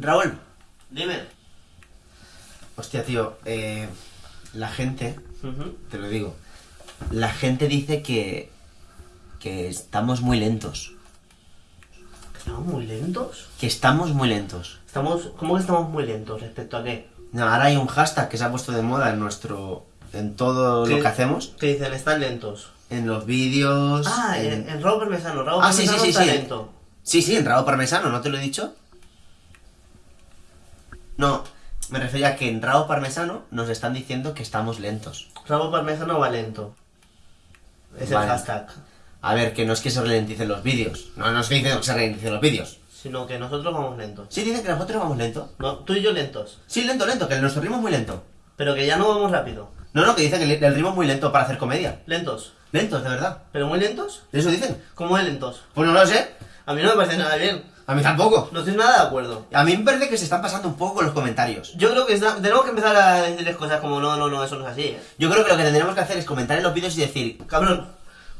Raúl. Dime. Hostia, tío, eh, la gente, te lo digo, la gente dice que, que estamos muy lentos. ¿Estamos muy lentos? Que estamos muy lentos. Estamos, ¿Cómo que estamos muy lentos? ¿Respecto a qué? No, ahora hay un hashtag que se ha puesto de moda en nuestro, en todo lo que hacemos, Que dicen, están lentos. en los vídeos. Ah, en- en, en Raúl Parmesano. Raúl Ah, sí, sí, sí, está sí. lento. Sí, sí, en Raúl Parmesano, ¿no te lo he dicho? No, me refería a que en Raúl Parmesano nos están diciendo que estamos lentos. Raúl Parmesano va lento. Es Vale. el hashtag. A ver, que no es que se ralenticen los vídeos. No, no es que dicen que se ralenticen los vídeos. Sino que nosotros vamos lentos. Sí, dicen que nosotros vamos lento. No, tú y yo lentos. Sí, lento, lento, que nuestro ritmo es muy lento. Pero que ya no vamos rápido. No, no, que dicen que el- el ritmo es muy lento para hacer comedia. Lentos. Lentos, de verdad. ¿Pero muy lentos? ¿Eso dicen? ¿Cómo de lentos? Pues no lo sé. A mí no me parece nada bien. A mí tampoco. No estoy nada de acuerdo. A mí me parece que se están pasando un poco con los comentarios. Yo creo que está- tenemos que empezar a decirles cosas como no, no, no, eso no es así, ¿eh? Yo creo que lo que tendríamos que hacer es comentar en los vídeos y decir, Cabrón.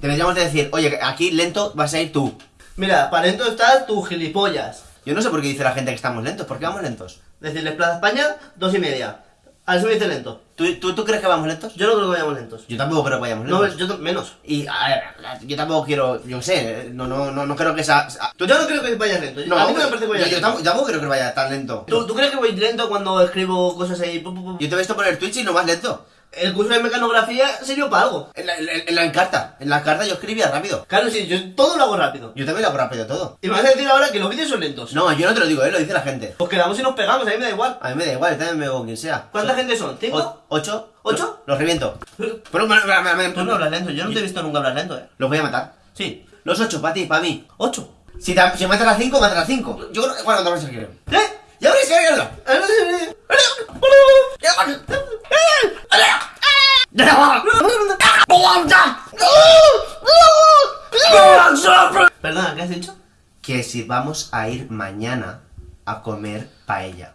deberíamos de decir, oye, aquí lento vas a ir tú. Mira, para lento estás tu gilipollas. Yo no sé por qué dice la gente que estamos lentos. ¿Por qué vamos lentos? Decirles Plaza España, dos y media. A eso me dice lento. ¿Tú, tú, tú crees que vamos lentos? Yo no creo que vayamos lentos. Yo tampoco creo que vayamos No, lentos. yo to- menos. Y, a ver, yo tampoco quiero, yo sé, no, no, no, no creo que sea... Yo no creo que vayas lento. No, a mí no me parece que yo, vayas yo lento. tampoco, tampoco creo que vaya tan lento. ¿Tú, ¿Tú crees que voy lento cuando escribo cosas ahí? Pu, pu, pu? Yo te he visto poner Twitch y no vas lento. El curso de mecanografía sirvió para algo. En la, en, en la encarta, en la carta yo escribía rápido. Claro, sí, yo todo lo hago rápido. Yo también lo hago rápido todo. Y me vas a decir ahora que los vídeos son lentos. No, yo no te lo digo, eh, lo dice la gente. Pues quedamos y nos pegamos, a mí me da igual. A mí me da igual, yo también me veo quien sea. ¿Cuánta gente son? ¿Cinco? ¿Ocho? ¿Ocho? Los, reviento. Tú Pero me- no hablas lento, yo no te he visto nunca hablar lento, eh. Los voy a matar. Sí. Los ocho, para ti, para mí. ¿Ocho? Si, te, si matas a cinco, matas a cinco. Yo creo que... Bueno, te vas a. ¿Eh? ¡Ya ya ves! Perdona, ¿qué has dicho? Que si vamos a ir mañana a comer paella.